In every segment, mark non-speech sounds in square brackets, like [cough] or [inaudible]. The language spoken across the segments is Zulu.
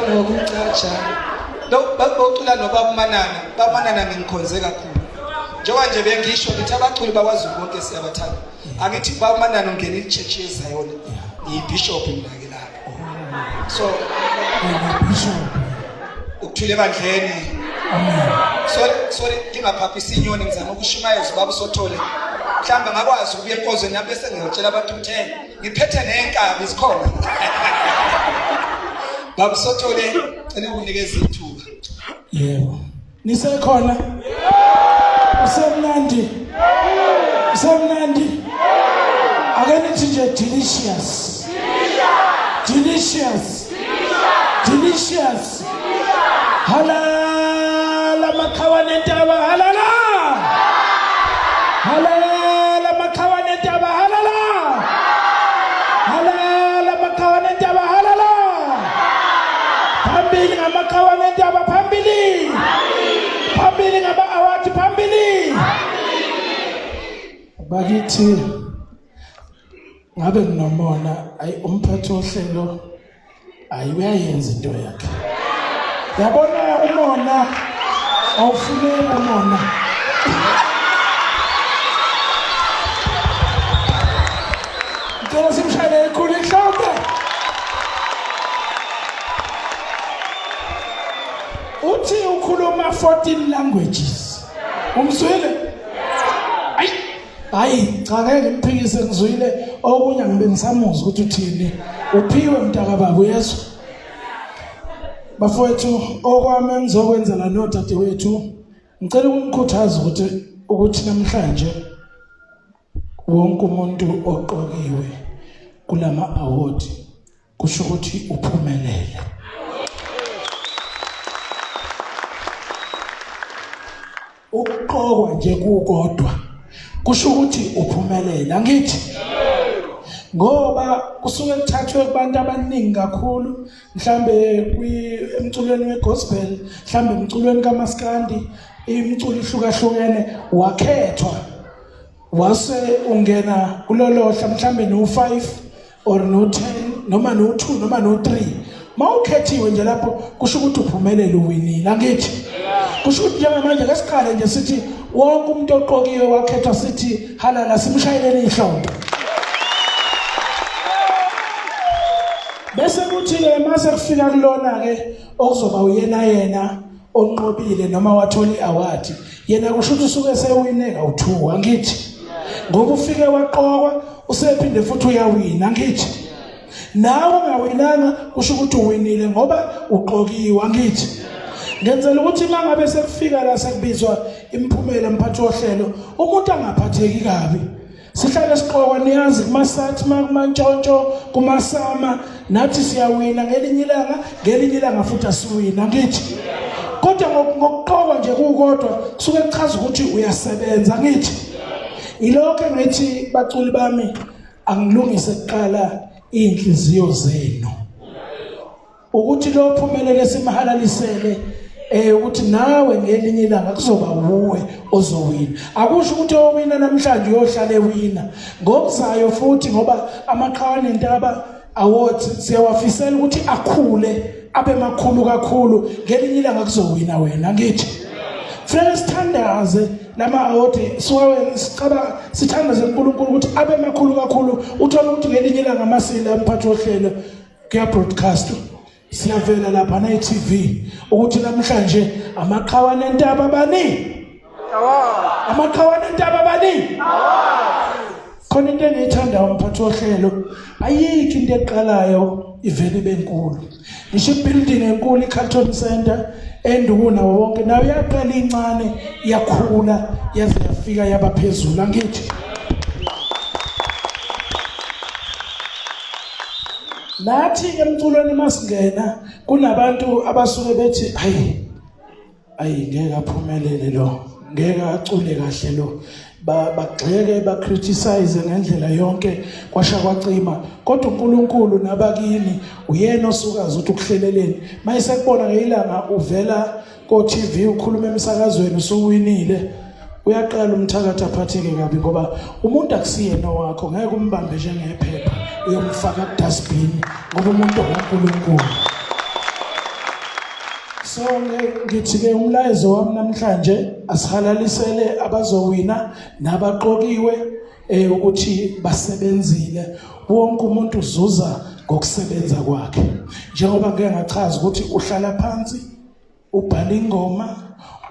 nokucatsha lo bacula nobaba umanana baba umanana ngingikhonze kakhulu. Njengoba nje bengisho ngithi abaculi bakwaZulu bonke siyabathanda. Angithi baba umanana ungena ichurch yeZion yibishop ngilake lapho so Bishop. ukuthule ebandleni. Amen. sorry sorry ngingaphaphisa inyoni ngizama ukushumayeza ubaba usothole mhlawumbe ngakwazi ukuya enkozweni lapho bese ngiyotshela abantu ukuthi hey ngiphethe nenkabi zikhona [laughs] baba usothole cela ukunikeza ithuba Yebo. Nisekhona? Usemnandi? Usemnandi? Ake nithi nje delicious. Delicious. Delicious. Halala makhawa nentaba. Halala Bakithi ngabe nginomona ayi umphathi ohlelo ayi uyayenza into yakhe. Yabona umona awufune umona. Ngicela simshayele ekhulu ihlombe. Uthi ukhuluma 14 languages. Umzwile? Ayi. Hayi, cha ngeke ngimphikise ngizwile okunye ngibe ngisamuzwa ukuthi uthini. Uphiwe mntaka baba uyezwa? Bafowethu okwami engizokwenzela nodadewethu ngicela ukunikhuthaza ukuthi ukuthi namhlanje wonke umuntu oqokiwe kulama award kusho ukuthi uphumelele. ukuqokwa nje kukodwa kusho ukuthi uphumelele angithi? Ngoba kusuke kuthathwe kubantu abaningi kakhulu mhlambe emculweni wegospel mhlambe emculweni kaMaskandi imculo ihlukahlukene wakhethwa. Wase ungena kulolohla mhlambe no5 or no10 noma no2 noma no3 mawukhethiwe nje lapho kusho ukuthi uphumelele uwinile angithi? Kusho ukuthi njengamanje ngesikhale nje sithi wonke umuntu oqokiwe wakhethwa sithi halala simshayeleni ihlombe. Bese kuthi ke mase kufika kulona ke okuzoba uyena yena onqobile noma wathola iaward yena kusho ukuthi usuke sewineka u2 angithi. Ngoba ufike waqokwa usephinde futhi uyawina angithi. Nawe ungawinanga kusho ukuthi uwinile ngoba uqokiwe angithi. Ngenzela ukuthi mangabe sekufika la sekubizwa imphumela mphathi ohlelo umuntu angaphatheki kabi. Sihlale siqokwa niyazi kumasathi kumantshontsho kumasama nathi siyawina ngelinye ilanga ngelinye ilanga futhi asiwina ngithi? Kodwa ngokuqokwa nje kukodwa kusuke kuchaza ukuthi uyasebenza ngithi? Ilokho ngithi baculi bami angilungise kuqala inhliziyo zenu. Ukuthi lo phumelele simhalalisele eh ukuthi nawe ngelinye ilanga kuzoba uwe ozowina. Akusho ukuthi owina namhlanje uyohlala ewina ngokuzayo futhi ngoba amaqhawane intaba awards siyawafisela ukuthi akhule abe makhulu kakhulu. Ngelinye ilanga kuzowina wena ngithi. Fanele sithandaze lama award siwawe sicaba sithandaze uNkulunkulu ukuthi abe makhulu kakhulu. Uthola ukuthi ngelinye ilanga amasila umphathi ohlelo kuya broadcast siyavela lapha na TV ukuthi namhlanje amaqhawane entaba bani amaqhawane entaba bani khona into engiyithanda umphathi ohlelo ayikho into eqalayo ivele benkulu ngisho ibuilding enkulu iCarlton Center endukuna wonke nayo yaqala incane yakhula yaze yafika yaba phezulu. Angithi Nathi emculweni masingena kunabantu abasuke bethi hayi ayi ngeke aphumelele lo ngeke acule kahle lo. Bagxeke bacriticize ngendlela yonke kwasha kwacima. Kodwa uNkulunkulu nabakini uyena osukaza ukuthi ukuhleleleni. Mayise kubona ngeilanga uvela ko TV ukhuluma emsakazweni usuwinile. Uyaqala umthakathi aphatheke kabi ngoba umuntu akusiyena wakho ngeke umbambe njengephepha. Uyomfaka ku dustbin ngoba umuntu ngoNkulunkulu so nge- ngithi ke umlayezo wami namhlanje asihalalisele abazowina nabaqokiwe eh ukuthi basebenzile. Wonke umuntu uzuza ngokusebenza kwakhe. Njengoba ngeke ngachaza ukuthi uhlala phansi ubhala ingoma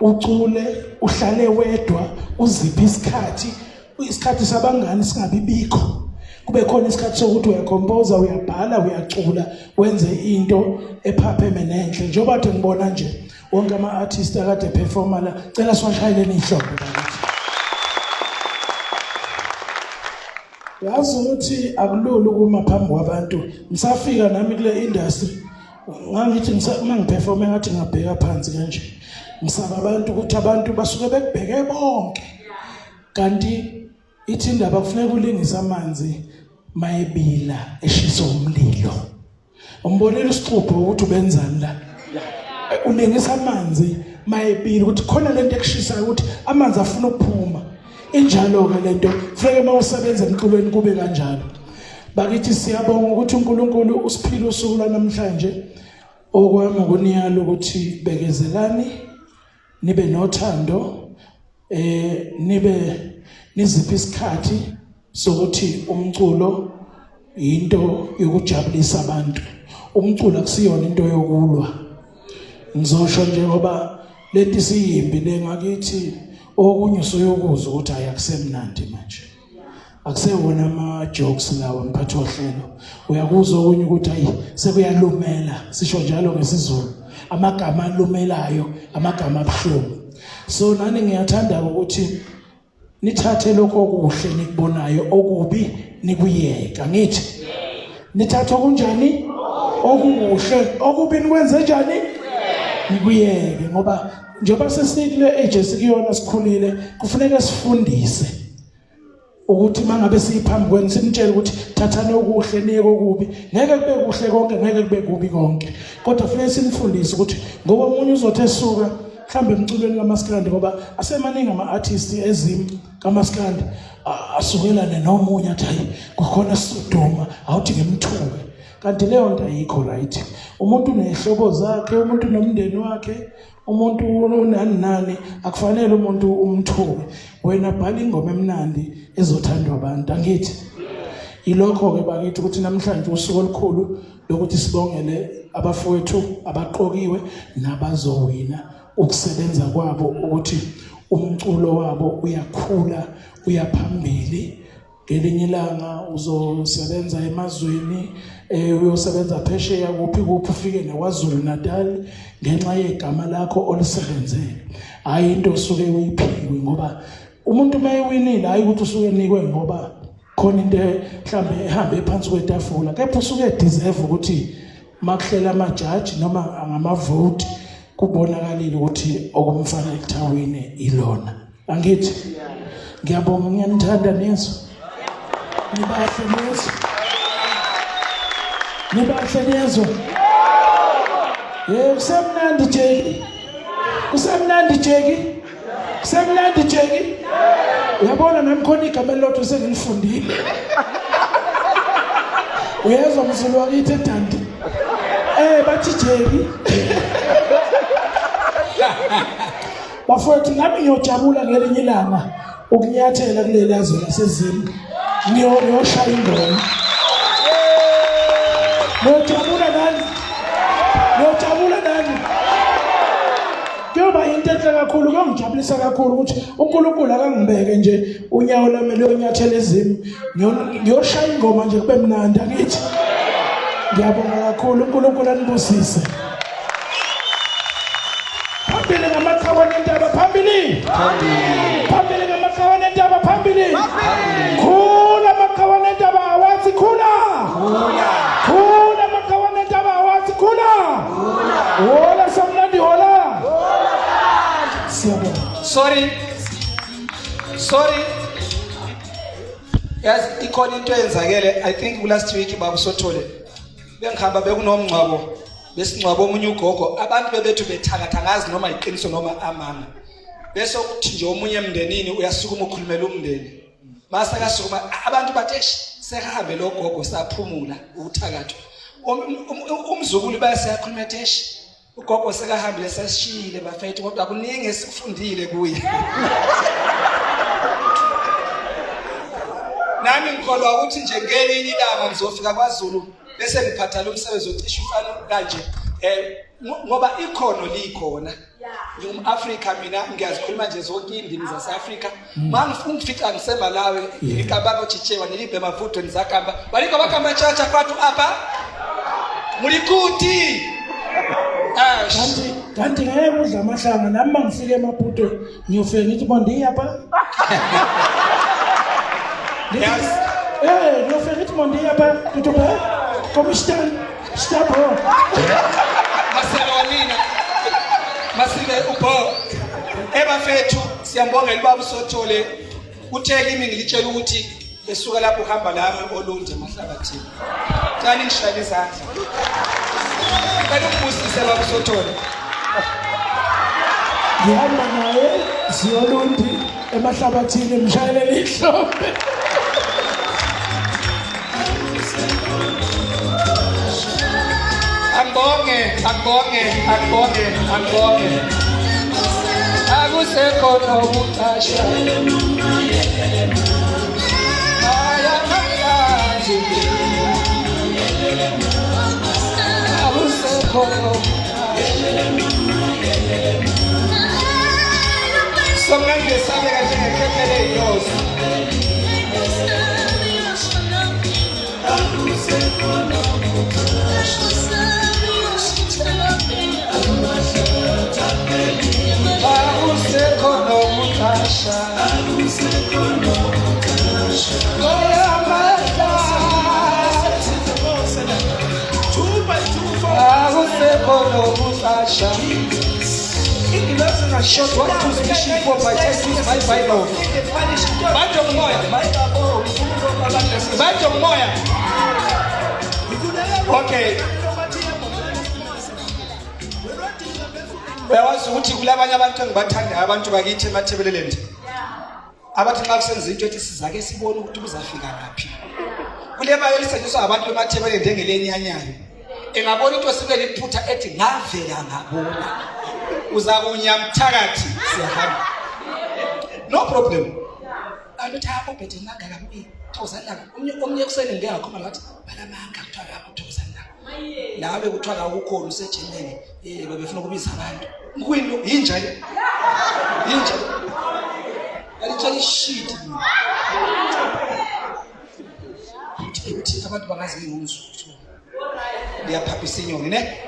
ucule uhlale wedwa uziphi isikhathi isikhathi sabangani singabi bikho. Kube khona isikhathi sokuthi uyakhompoza uyabhala uyacula wenze into ephapheme nenhle njengoba kade ngibona nje wonke ama-artist akade performa la cela siwashayeleni ihlombe bakithi yazi ukuthi akulula ukuma phambi kwabantu. Ngisafika nami kule industry ngangithi ngisa- uma ngiperforme ngathi ngabheka phansi kanje ngisaba abantu ukuthi abantu basuke bekubheke bonke. Kanti ithi indaba kufuneka ulingise amanzi mayebila eshisa umlilo. Umbonile isixubho ukuthi ubenzani la? Ulingisa amanzi mayebila ukuthi khona lento ekushisayo ukuthi amanzi afuna ukuphuma. Injalo-ke lento funeke uma usebenza emculweni kube kanjalo. Bakithi siyabonga ukuthi unkulunkulu usiphile usuku lwanamhlanje. Okwami ukuniyala ukuthi bekezelani nibe nothando eh nibe niziphi isikhathi. Sokuthi umculo into yokujabulisa abantu. Umculo akusiyona into yokulwa. Ngizosho njengoba lento siyimbi lengakithi okunye usuyokuza ukuthi ayakusemnandi manje. Akusewona ama jokes lawa mphathi wohlelo uyakuzwa okunye ukuthi ayi sekuyalumela sisho njalo ngesizulu. Amagama alumelayo amagama abuhlungu. So nani ngiyathanda ukuthi nithathe lokho okuhle nikubonayo okubi nikuyeka ngithi? Nithathe okunjani? Okukuhle. Okubi nikwenze njani? Nikuyeke ngoba njengoba sesikule age esikuyona sikhulile kufuneka sifundise ukuthi mangabe siphambi kwenu simtshele ukuthi thathani okuhle niyeke okubi. Ngeke kube kuhle konke ngeke kube kubi konke. Kodwa kufanele simfundise ukuthi ngoba omunye uzothi esuka mhlambe emculweni kamaskandi ngoba asemaningi ama-artist ezimi kamaskandi asukelane nomunye athi hayi kukhona soduma awuthi ngimthuke kanti leyo nto ayikho right. Umuntu uney'hlobo zakhe umuntu unomndeni wakhe umuntu unani nani akufanele umuntu umthuke. Wena bhala ingoma emnandi ezothandwa abantu angithi. Yilokho-ke bakithi ukuthi namhlanje usuku olukhulu lokuthi sibongele abafowethu abaqokiwe nabazowina. Ukusebenza kwabo ukuthi umculo wabo uyakhula uyaphambili. Ngelinye ilanga uzosebenza emazweni eh uyosebenza phesheya kuphi kuphi ufike neKwaZulu Natal ngenxa yegama lakho olisebenzele hayi into osuke uyiphiwe ngoba umuntu mayiwinile hayi ukuthi usuke nikwe ngoba khona into mhlambe ehambe phansi kwetafula kepha usuke deserve ukuthi makuhlela amajaji noma ngamavote. Kubonakalile ukuthi okumfana ekuthawini ilona. Angithi ngiyabonga ngiyanithanda nezo nibahle nezo nibahle nezo yebo kusemnandi jeki. Kusemnandi jeki. Kusemnandi jeki. Uyabona nami khona igama elilodwa sengilifundile uyezwa mzulu wakithi edandi eh bathi jeki. [laughs] bafowethu nami ngiyojabula ngelinye ilanga ukunyathela kuleli yazwe lasezini Ngiyo- ngiyoshaya ingoma. Ngiyojabula nani? Ngiyojabula nani? Kuyoba into enhle kakhulu kuyongijabulisa kakhulu ukuthi unkulunkulu akangibeke nje unyawo lami luyonyathela ezimi Ngiyo- ngiyoshaya ingoma nje kube mnandi angithi. Ngiyabonga kakhulu unkulunkulu anibusise phambili phambili ngamaqhawe nentaba phambili khula amaqhawe nentaba awazi khula khula amaqhawe nentaba awazi khula hola samnandi hola siyabonga sorry. Sorry. Yazi ikhona into eyenzakele. I think kulast week baba sothole. Bengihamba bekunomngcwabo besingcwabo omunye ugogo. Abantu bebethu bethakatha ngazi noma iqiniso noma amanga bese kuthi nje omunye emndenini uyasukuma ukhulumela umndeni. Mase kasukuma abantu bathi eish sekahambe lo gogo saphumula uthakatho Um- um- um- umzukulu bayaseyakhuluma ethi eish ugogo sekahambile sesishiyile bafethu kodwa kuningi esikufundile kuye. [laughs] Nami ngikholwa ukuthi nje ngelinye ilanga ngizofika kwaZulu bese ngiphatha lo msebenzi ocisha ufana kanje eh ngoba ikhono likhona. Ngingumafrika mina ngiyazikhuluma nje zonke iy'ndimi zase-afrika ah. ma ungifica ngisemba lawe ilikambani ochichewa nilibhe mavuto nizakamba baliko bakamba chacha kwatu apa mulikuti kanti ngeke udla amahlanga nami uma ngifike emaputo ngiyofike ngithi mondiyapha Eh, [laughs] ngiyofike ngithi mondiyapha tutube komishtan stabo masile ubho ebafethu siyambongela ubaba usothole. Uthe kimi ngilitshela ukuthi besuka lapho uhamba lami olunje emahlabathini cani ngishayela izandla. Cela umbusise baba usothole. Ngihamba naye ziyolundi emahlabathini mshayelele ihlombe going, I'm going, I'm going, I'm going. I was a corner of Asha. I am a Yaji. I was a corner of Asha. Sometimes naša, moja I Okay. Uyawazi ukuthi kulabanye abantu engibathandayo abantu bakithi emathebeleleni. Abathi nxa kusenza into ethi sizake sibone ukuthi kuzafika ngaphi. Kule mali elisetshenziswa abantu emathebeleni njengelenyanyayo. Engabona into sibe liphutha ethi ngavela ngabona. Uzakunya mthakathi siyahamba. No problem. Aluthi hapo bethe manga kabi. Thokozani. Umnye omnye kuseni ngeke ngakhoma ngathi balamanga kuthiwa lapho thokozani langa. Nawe kuthiwa la ukhona usejimeni. Eh bebefuna ukubiza abantu. Kuyinto yinja le. Yinja. Alitshela ishit mina. Uthi uthi abantu bangazi ngumzulu. Liyaphaphisa inyoni ne?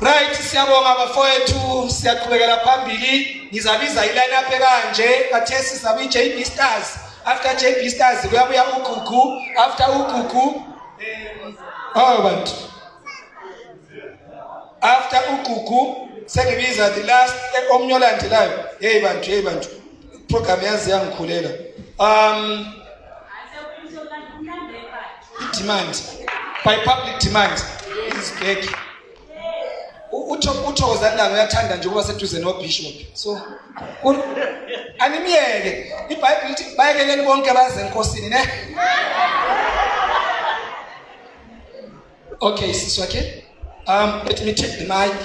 Right siyabonga bafowethu siyaqhubekela phambili ngizabiza iline up kanje kathesi sizabe iJB Stars after JB Stars kuyabuya uGugu after uGugu oh bantu after uGugu sengibiza the last eh, omnye olandelayo. Hey bantu hey bantu. Program yazi yangikhulela. Um demand. By public demand. Is back U- utho uthokozani langa uyathanda nje ukuba seduze nobishop so u- animiyeke ibhayibheli lithi bayekeleni bonke baze enkosini ne? Okay sisi wakhe um let me take the mic.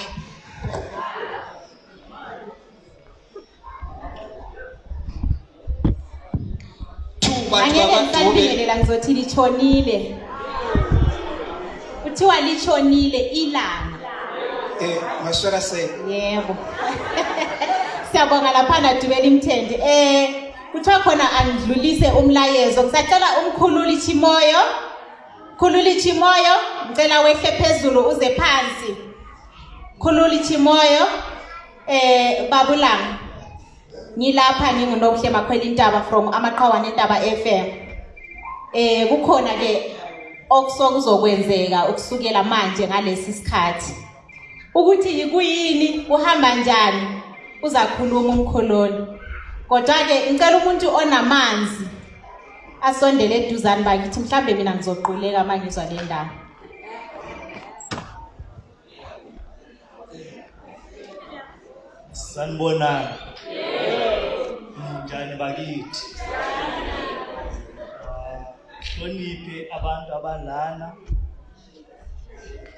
Angeke babadube ngisalibingelela ngizothi litshonile. Kuthiwa litshonile ilanga. Eh maswera say yebo. [laughs] Siyabonga laphana dubela imthende. Eh kuthiwa khona angidlulise umlayezo. Ngisacela umkhululi chimoyo khululi chimoyo ngicela wehle phezulu uze phansi. Khululi chimoyo eh babulanga ngilapha ngingunobuhle makhwela intaba from amaqhawane entaba FM eh kukhona ke okusokuzokwenzeka ukusukela manje ngalesi sikhathi ukuthi yikuyini kuhamba njani uzakhuluma umkhololi kodwa ke ngicela umuntu onamanzi. Asondele eduzane bakithi mhlambe mina ngizoquleka mangizwa le ndaba. Sanibonani njani bakithi? Ah, hloniphe abantu abalana.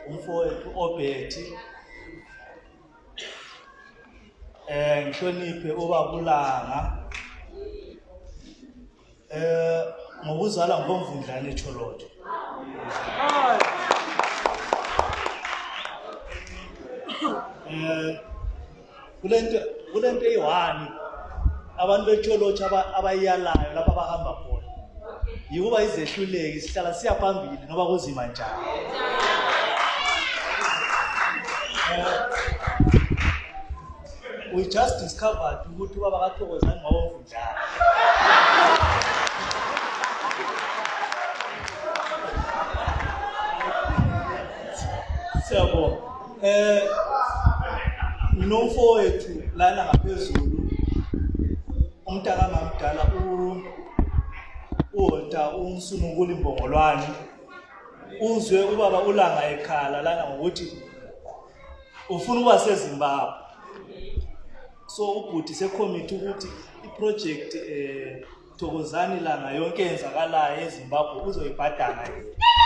Umfowethu obethi eh ngihloniphe obabulanga. Eh ngokuzala ngomvundlane echolodo eh kulento kulento eyi-one abantu becholotsho aba- abayiyalayo lapho abahamba khona yikuba izehluleki sihlala siya phambili noba kuzima njani. Eh, we just discovered ukuthi ubaba kathokozani ngawomvundlane siyabonga eh nginomfowethu lana ngaphezulu umntaka mamdala u uwonta umsunukula imbongolwane uzwe ubaba ulanga ekhala lana ngokuthi ufuna ukuba sezimbabwe. So ubhuti sekhomithi ukuthi iproject eh thokozani langa yonke enzakalayo ezimbabwe uzoyibhadala yena.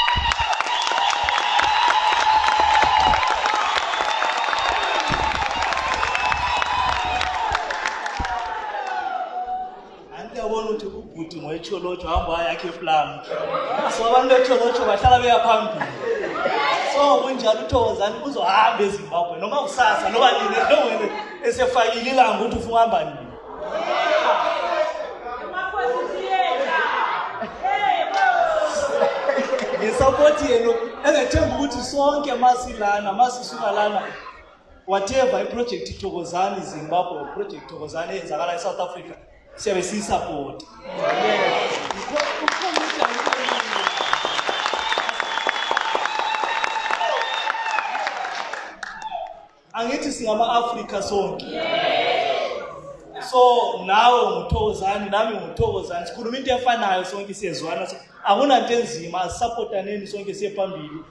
Ngoyecholotsho hamba wayakhe eplam so abantu becholotsho bahlala beya phambili. So kunjalo uthokozani uzohamba ezimbabwe. Noma kusasa noba nini nowena esefakile ilanga ukuthi ufuna uhamba nini? Ngisapoti yena engethemba ukuthi sonke masilana masisuka lana whatever iproject thokozani zimbabwe project thokozani eyenzakala e-south africa siyabe siyisapota. Angithi singama-afrika sonke. So nawe nguthokozani nami nguthokozani sikhuluma into efanayo sonke siyezwana. Akunanto enzima asisapotaneni sonke siye phambili.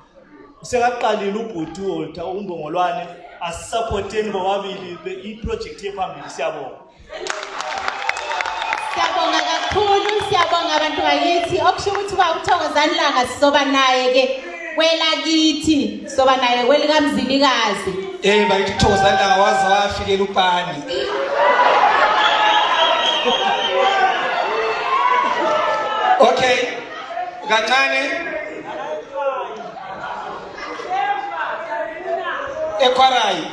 Sekaqalile ubhuti uwolta umbongolwane. Asisapoteni bobabili iprojekthi yephambili Siyabonga abantu bakithi. Okusho ukuthi uba uthokozani langa sizoba naye ke kwelakithi, sizoba naye kwelikamzilikazi. Eh bayithi uthokozani langa waze wafikela upani. Okay. Kancane ekhwarayi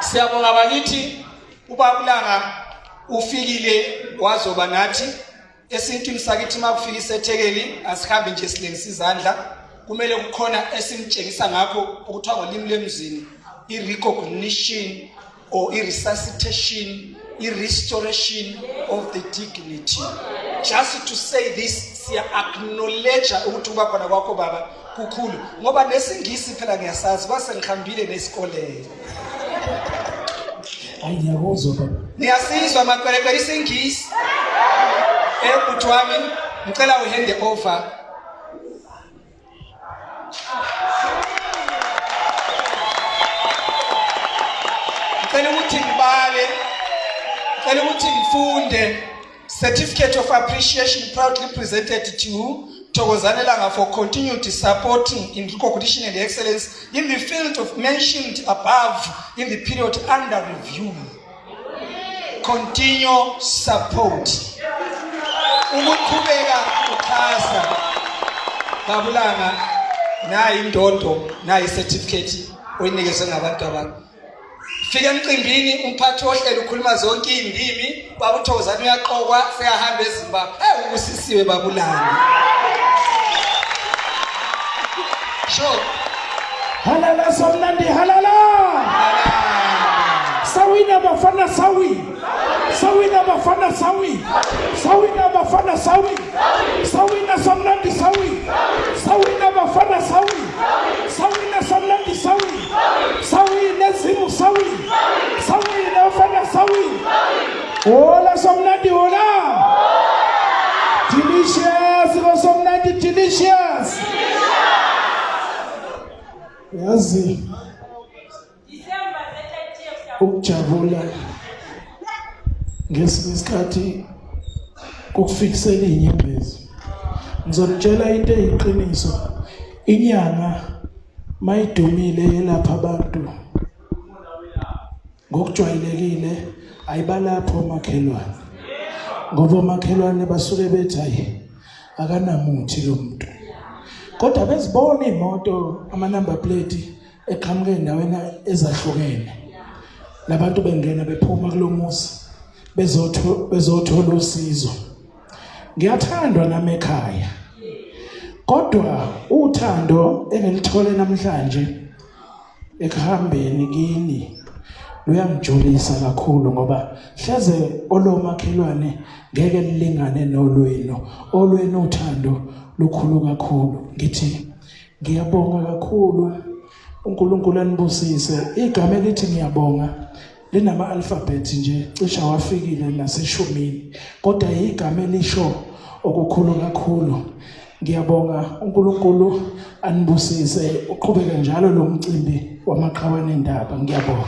siyabonga bakithi ubabulanga ufikile wazoba nathi esintwini sakithi uma kufika isethekeli asihambi nje silengisa izandla. Kumele kukhona esimtshengisa ngakho okuthiwa ngolimi lemzini i-recognition or i-resuscitation i-restoration of the dignity. Just to say this siya-acknowledge ukuthi ukuba khona kwakho baba kukhulu. Ngoba nesingisi phela ngiyasazi kwasengihambile nesikolelo hayi ngiyakuzwa baba. Niyasizwa makwelekwele isingisi. Ebhuti wami ngicela uhande over. Ngicela ukuthi ngibale ngicela ukuthi ngifunde certificate of appreciation proudly presented to Thokozane Langa for continued supporting in recognition and excellence in the field of mentioned above in the period under review. Continue support ukuqhubeka uxhasa babulanga nayi indondo nayi certificate oyinikezwe ngabantu abantu fika emcimbini umphathi wohlelo ukhuluma zonke iy'ndimi baba uthokozane uyaqokwa sekahamba ezimbabwe. Ewu ubusisiwe babulanga sure. Halala somnandi halala. Sawina bafana sawi! Sawina bafana sawi. Sawina bafana sawi. Sawina samnandi sawi. Sawina bafana sawi. Sawina samnandi sawi. Sawi nezimu sawi. Sawi bafana sawi. Ola samnandi ola delicious. Ngosomnandi delicious. Yazi. Ukujabula ngesinye isikhathi kukufikisela inyembezi ngizonitshela into eyiqiniso inyanga mayidumile yelapha abantu ngokujwayelekile ayibalapho omakhelwane ngoba omakhelwane basuke bethi hayi akanamuthi lo muntu. Kodwa bezibona imoto ama number plate eqhamuke endaweni ezahlukene labantu bengena bephuma kulomuzi bezotho bezothola usizo. Ngiyathandwa nami ekhaya kodwa uthando engilithole namhlanje ekuhambeni kini luyangijulisa kakhulu ngoba hleze olomakhelwane ngeke lilingane nolwenu. Olwenu uthando lukhulu kakhulu. Ngithi ngiyabonga kakhulu. uNkulunkulu anibusise. Igama elithi ngiyabonga linama alphabet nje cisha wafikile naseshumini kodwa igama elisho okukhulu kakhulu. Ngiyabonga uNkulunkulu anibusise uqhubeke njalo lo mcimbi wamaqhawane endaba. Ngiyabonga.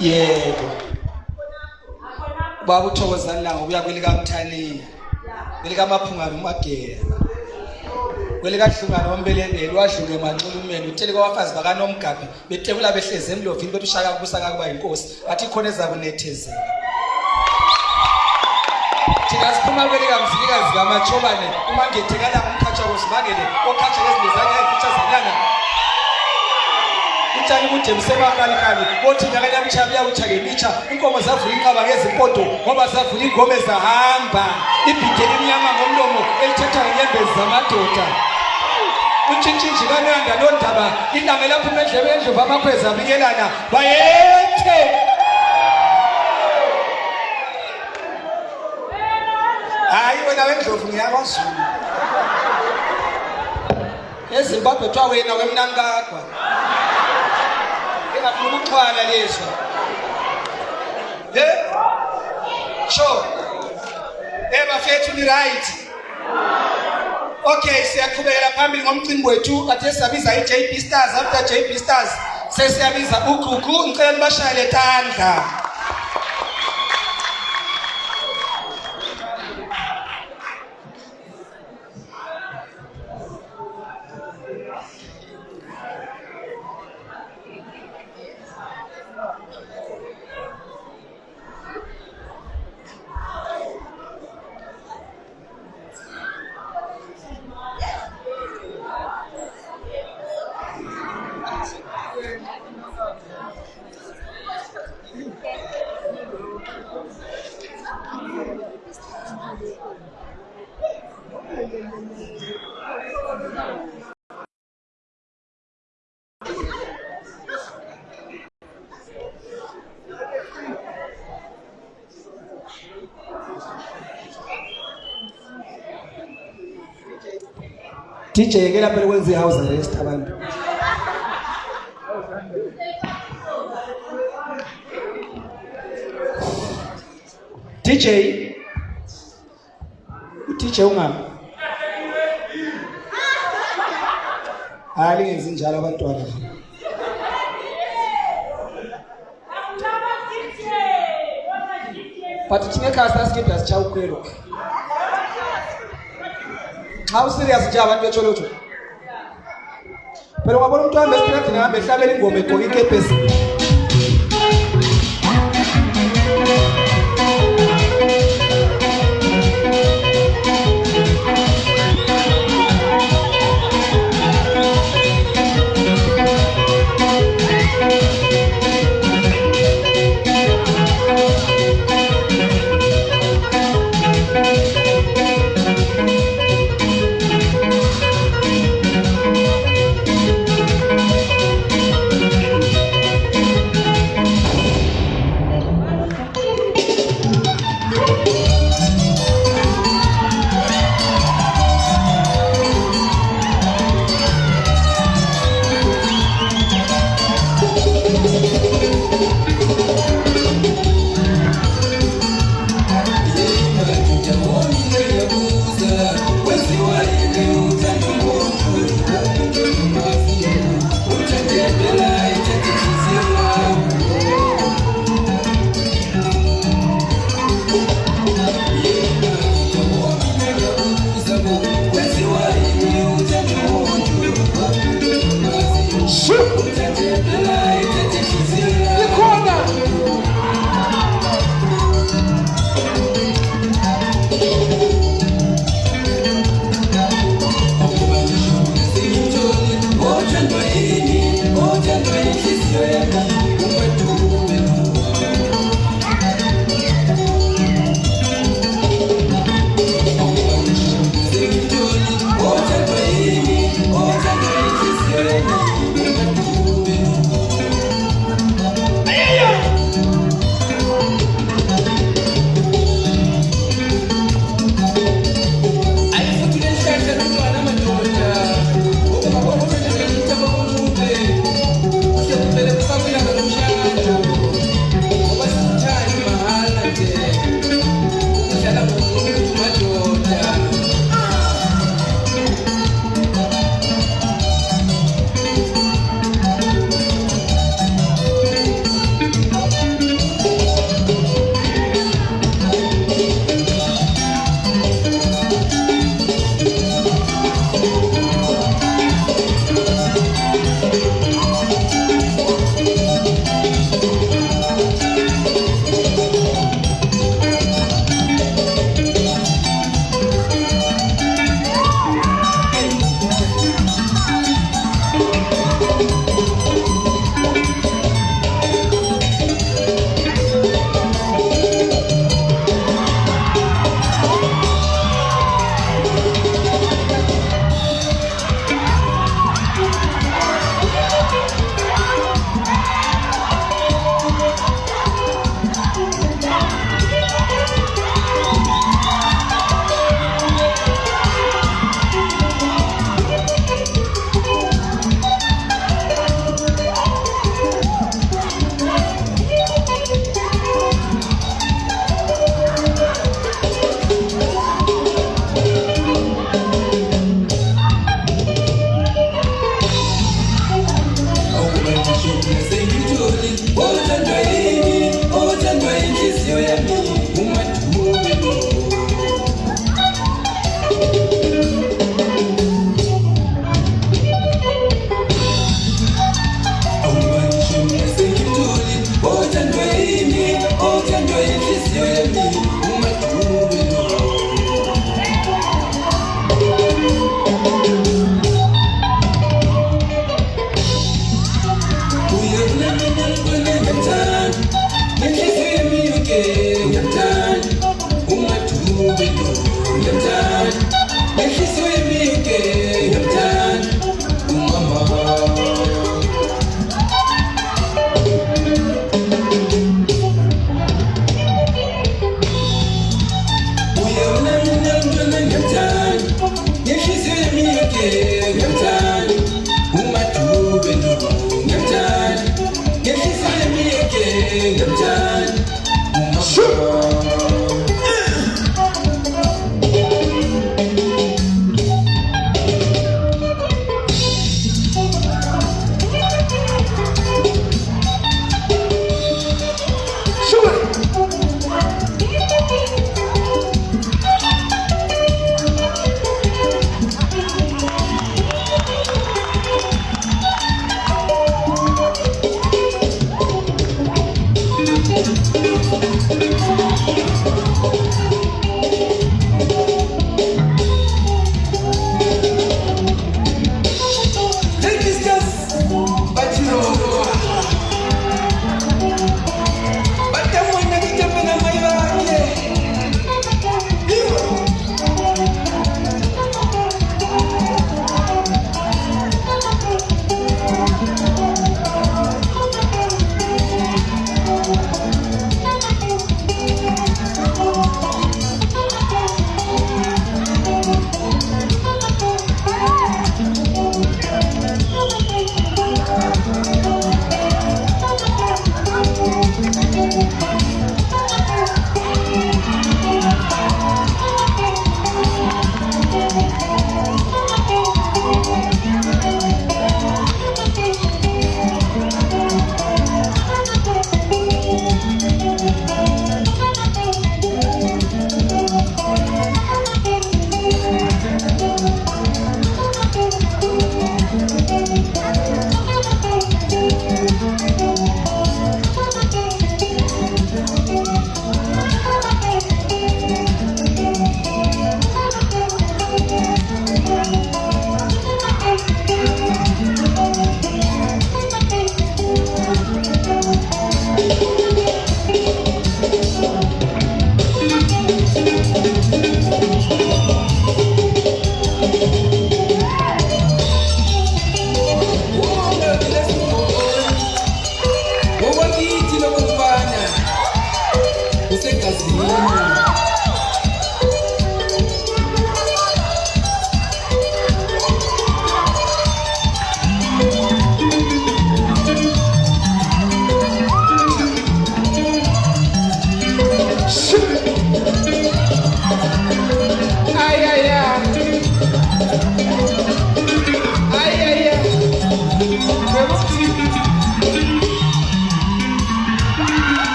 Yebo. Baba uthokozani la ngokuya kwelika mthanini kwelikamaphungane umagela kwelikahlungane ombelebeli wadluke manxulumeni uthele kwabafazi bakanomgabhi betekula behlezi emlovini bethi ushaka kusakakuba yinkosi bathi khona ezakunethezela thina siphuma kwelikamzilikazi kamatshobane umangethekala umkhatsha kusibangele okhatsha ngezinto zanyaefitsha zanyanga utshani bude busemahalikali bothi nyakanya butsha buyawutsha ngemitsha inkomo zavula inqaba ngezimpondo ngoba zavula ingome zahamba ibhide elimnyama ngomlomo elithetha ngenyembezi zamadoda utshintshintshi kananda loo ndaba ilanga elaphuma endlebe endlovu amakhweza abikelana bayethe hayi wena wendlovu ngiyakwazulu ezimbabwe kuthiwa wena wemnankagwa engafuna ukuxhwala lezo sho? Sure eh ni right. Okay siyaqhubekela phambili ngomcimbi wethu kade siyabiza i-JB Stars after JB Stars sesiyabiza ugugu ngicela nibashayele tandla dj-ke lapho lekwenza i-house arrest abantu. Dj udj ungami hayi lingenzi njalo abantwana. But thine khasi asikebhi asichaukwelo how serious nje abantu betsholotho phela ungabona umntu ahambe esitrathini ahambe ehlabela ingoma egqoka ikepesi.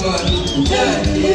one. Two, three.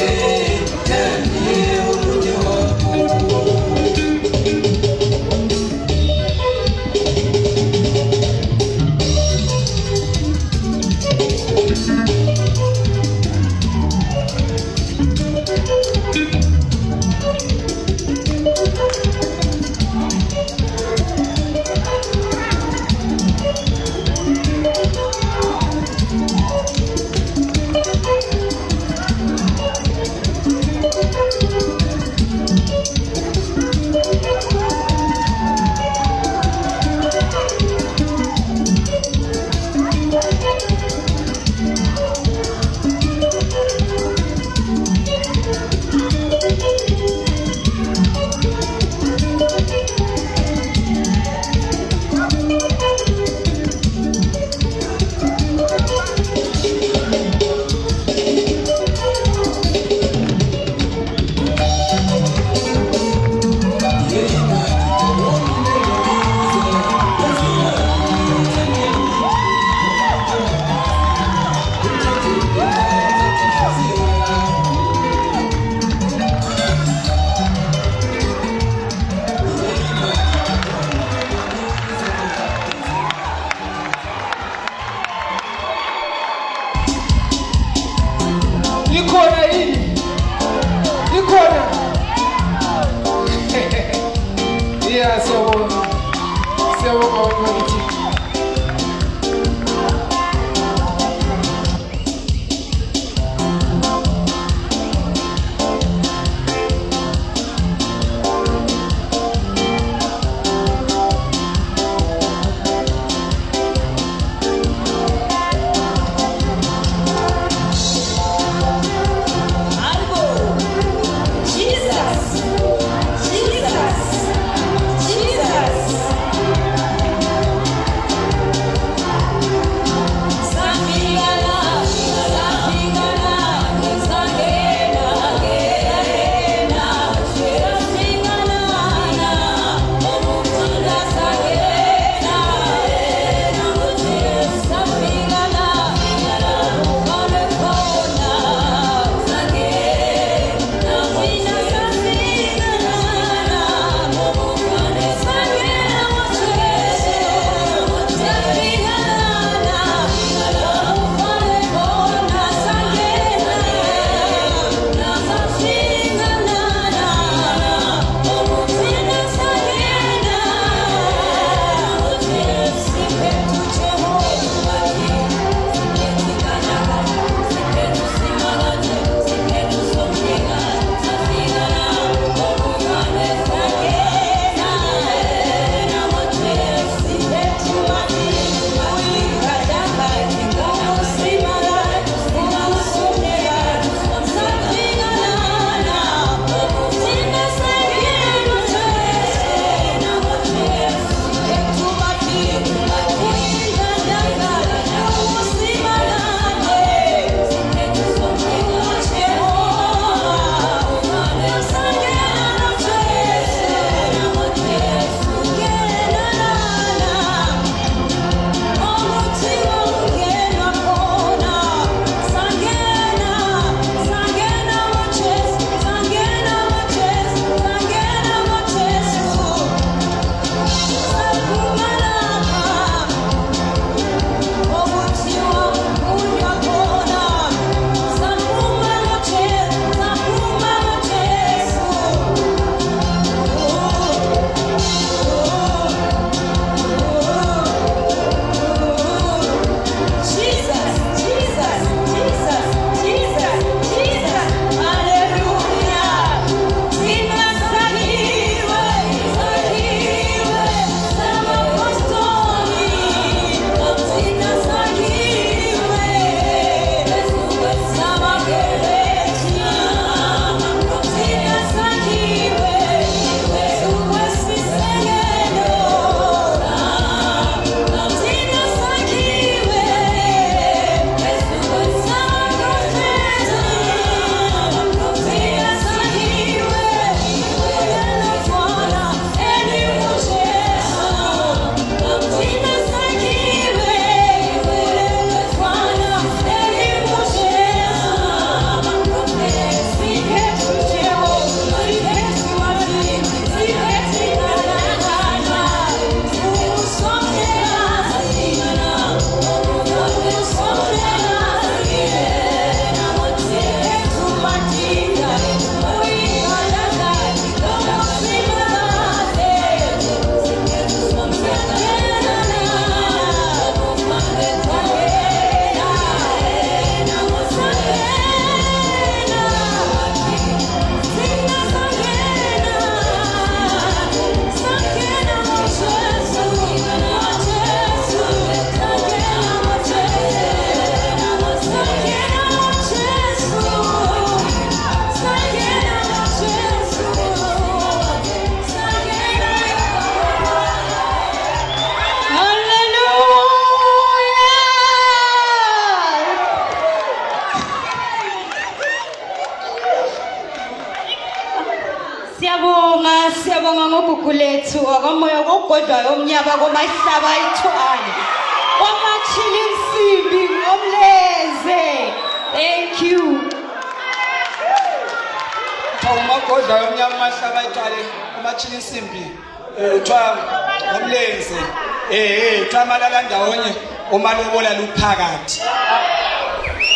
Um kuthiwa amalala ndawonye umalobola luphakathi.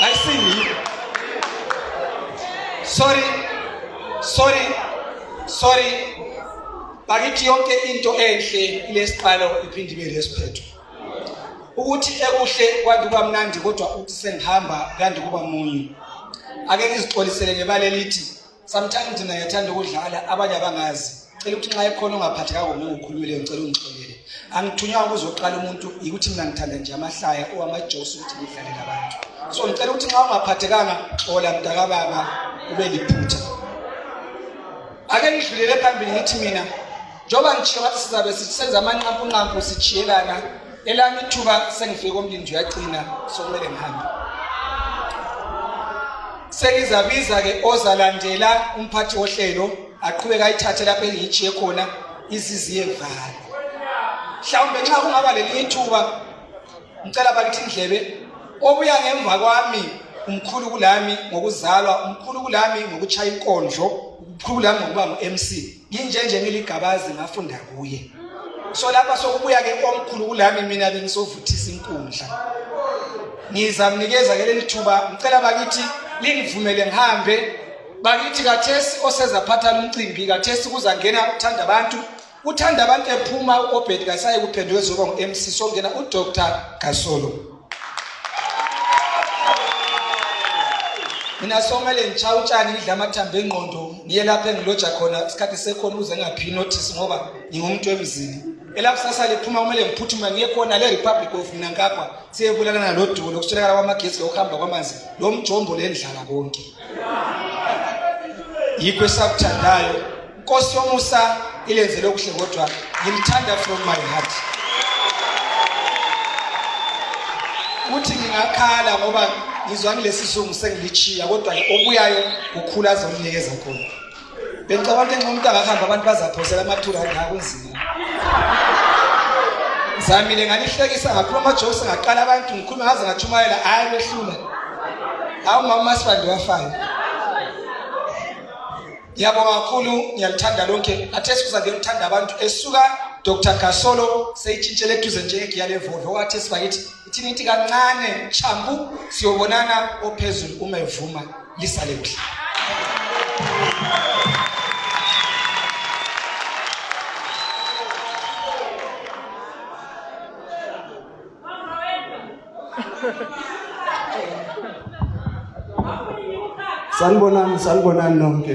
Ayisini sorry sorry sorry. Bakithi yonke into enhle ilesiqalo iphinde ibe lesiphetho ukuthi ekuhle kwanti kuba mnandi kodwa uthi sengihamba kuyandi kuba munye ake ngizixolisele ngebale lithi sometimes thina ngiyathanda ukudlala abanye abangazi. Cela ukuthi nxa ekhona ongaphathekanga ngingukhulumile ngicela ungixolele angithunywanga ukuzoqala umuntu yikuthi mina ngithanda nje amahlaya owamajosi ukuthi ngidlalele abantu so ngicela ukuthi nxa ungaphathekanga xola mntakababa ube liphutha. Ake ngidlulele phambili ngithi mina njengoba ngitshiye ngathi sizabe senza amanqampunqampu sijiyelana elami ithuba sengifike komlindi uyagcina sokumele ngihambe. Sengizabiza-ke ozalandela umphathi wohlelo aqhubeka ayithathe lapho engiyitshiye khona iziziye valo mhlawumbe nxa kungaba lelinye ithuba ngicela bakithi indlebe obuya ngemva kwami umkhulu kulami ngokuzalwa umkhulu kulami ngokutshaya inkondlo umkhulu kulami ngokuba ngu-mc nginjenje ngiligabazi ngafunda kuye. So lapha sokubuya-ke omkhulu kulami mina bengisovuthisa inkundla. Ngizamnikeza ke leli thuba ngicela bakithi lingivumele ngihambe. Bakithi kathesi osezaphatha lumcimbi kathesi kuzangena uthanda abantu. Uthanda abantu ephuma u-obed kasaye kuphenduke ezoba ngu-mc songena udr. Gasolo mina somele ngitshaya utshani ngidla amathambo engqondo ngiye lapho engiloja khona isikhathi sekhona ukuze ngingaphi notice ngoba ngingumuntu emzini elakusasa liphuma kumele ngiphuthume ngiye khona le-republic of mnankagwa siyebulalana lodumo lokuswelakala kwamagesi lokuhamba kwamanzi lo mjombo lendlala konke. Yikho esakuthandayo. Nkosi yomusa ilenzele okuhle kodwa ngimthanda from my heart. Ukuthi ngingakhala ngoba ngizwa ngilesi sungu sengilichiya kodwa obuyayo kukhula azoninikeza khona. Bengicabanga ukuthi umuntu angahamba abantu bazaphosela amathurandi akunzima zamile ngalihlekisa ngakhuluma amajokisi ngaqala abantu ngikhulume ngaze ngatshumayela hayi kwehlula hayi umama masibandi wafayo. Ngiyabonga kakhulu ngiyalithanda lonke athe kuza ngithanda abantu esuka dr. Gasolo seyitshintshele eduze njengegiyalevovo okathe sibakithi ithini ithi kancane chambu siyobonana ophezulu uma evuma lisale kuhle. Sanibonani sanibonani nonke